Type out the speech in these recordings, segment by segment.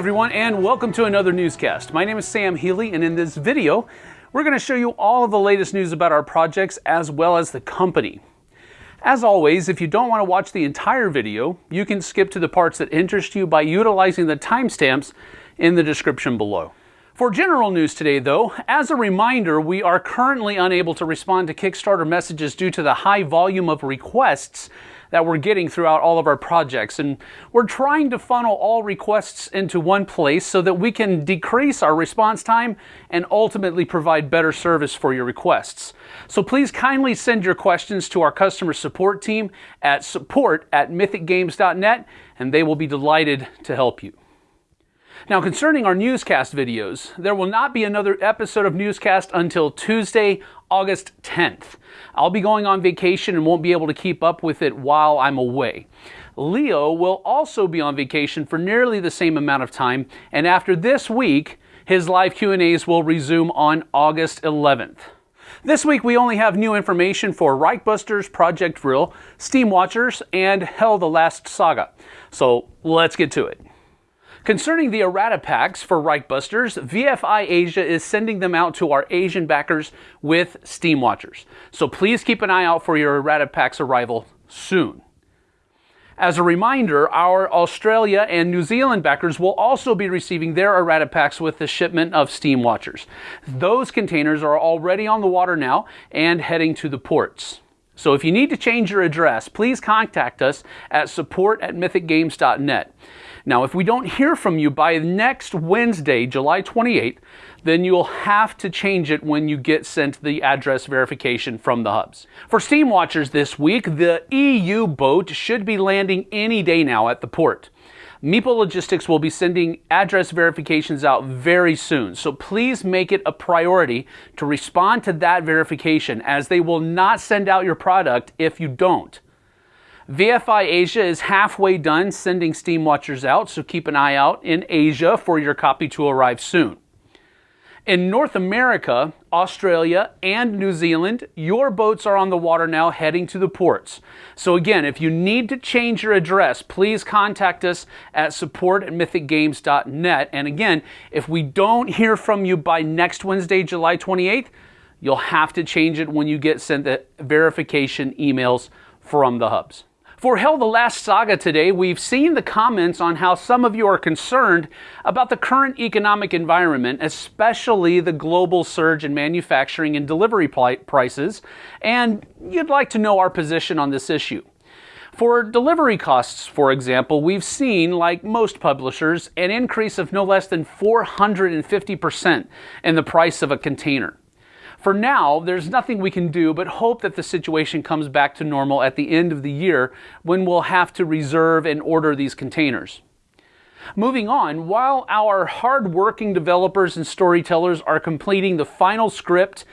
everyone and welcome to another newscast. My name is Sam Healy and in this video we're going to show you all of the latest news about our projects as well as the company. As always, if you don't want to watch the entire video, you can skip to the parts that interest you by utilizing the timestamps in the description below. For general news today, though, as a reminder, we are currently unable to respond to Kickstarter messages due to the high volume of requests that we're getting throughout all of our projects. And we're trying to funnel all requests into one place so that we can decrease our response time and ultimately provide better service for your requests. So please kindly send your questions to our customer support team at support at mythicgames.net and they will be delighted to help you. Now, concerning our newscast videos, there will not be another episode of Newscast until Tuesday, August 10th. I'll be going on vacation and won't be able to keep up with it while I'm away. Leo will also be on vacation for nearly the same amount of time, and after this week, his live Q&As will resume on August 11th. This week we only have new information for Reichbusters, Project Vril, Steam Watchers, and Hel the Last Saga. So let's get to it. Concerning the errata packs for Reichbusters, VFI Asia is sending them out to our Asian backers with Steam Watchers. So please keep an eye out for your errata packs arrival soon. As a reminder, our Australia and New Zealand backers will also be receiving their errata packs with the shipment of Steam Watchers. Those containers are already on the water now and heading to the ports. So if you need to change your address, please contact us at support at mythicgames.net. Now, if we don't hear from you by next Wednesday, July 28th, then you'll have to change it when you get sent the address verification from the hubs. For Steam Watchers this week, the EU boat should be landing any day now at the port. Meeple Logistics will be sending address verifications out very soon, so please make it a priority to respond to that verification as they will not send out your product if you don't. VFI Asia is halfway done sending Steam Watchers out, so keep an eye out in Asia for your copy to arrive soon. In North America, Australia, and New Zealand, your boats are on the water now heading to the ports. So again, if you need to change your address, please contact us at support at mythicgames.net. And again, if we don't hear from you by next Wednesday, July 28th, you'll have to change it when you get sent the verification emails from the hubs. For Hel the Last Saga today, we've seen the comments on how some of you are concerned about the current economic environment, especially the global surge in manufacturing and delivery prices, and you'd like to know our position on this issue. For delivery costs, for example, we've seen, like most publishers, an increase of no less than 450% in the price of a container. For now, there's nothing we can do but hope that the situation comes back to normal at the end of the year when we'll have to reserve and order these containers. Moving on, while our hard-working developers and storytellers are completing the final script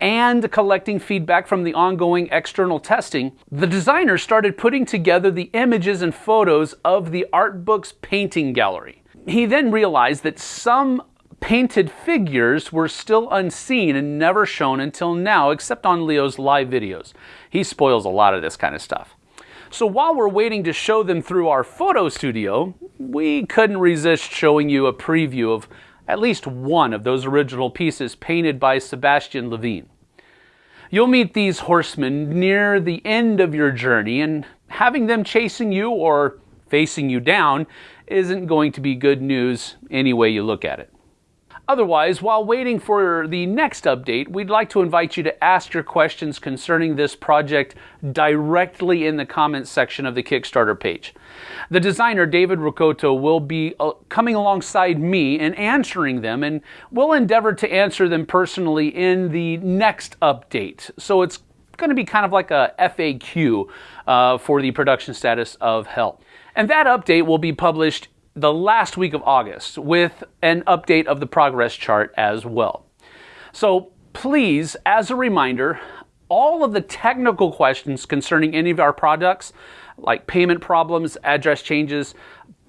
and collecting feedback from the ongoing external testing, the designer started putting together the images and photos of the art book's painting gallery. He then realized that some painted figures were still unseen and never shown until now, except on Leo's live videos. He spoils a lot of this kind of stuff. So while we're waiting to show them through our photo studio, we couldn't resist showing you a preview of at least one of those original pieces painted by Sebastian Levine. You'll meet these horsemen near the end of your journey, and having them chasing you or facing you down isn't going to be good news any way you look at it. Otherwise, while waiting for the next update, we'd like to invite you to ask your questions concerning this project directly in the comments section of the Kickstarter page. The designer, David Rakoto, will be uh, coming alongside me and answering them, and we'll endeavor to answer them personally in the next update. So it's going to be kind of like a FAQ uh, for the production status of Hel. And that update will be published the last week of August with an update of the progress chart as well. So please, as a reminder, all of the technical questions concerning any of our products, like payment problems, address changes,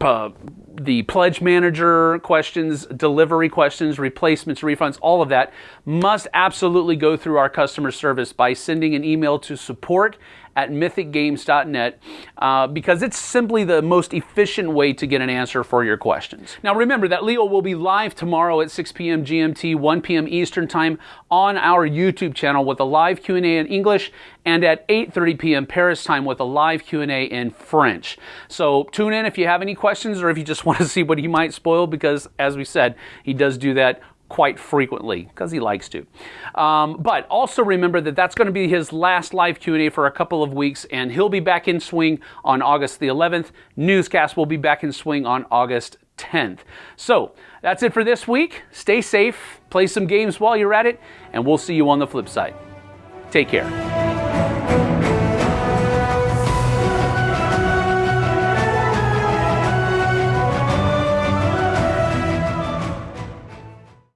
uh, the pledge manager questions, delivery questions, replacements, refunds, all of that must absolutely go through our customer service by sending an email to support at mythicgames.net uh, because it's simply the most efficient way to get an answer for your questions. Now remember that Leo will be live tomorrow at 6 p.m. GMT, 1 p.m. Eastern Time on our YouTube channel with a live Q&A in English and at 8:30 p.m. Paris time with a live Q&A in French. So tune in if you have any questions or if you want to see what he might spoil because as we said, he does do that quite frequently because he likes to. Um, but also remember that that's going to be his last live Q&A for a couple of weeks and he'll be back in swing on August the 11th. Newscast will be back in swing on August 10th. So that's it for this week. Stay safe, play some games while you're at it, and we'll see you on the flip side. Take care.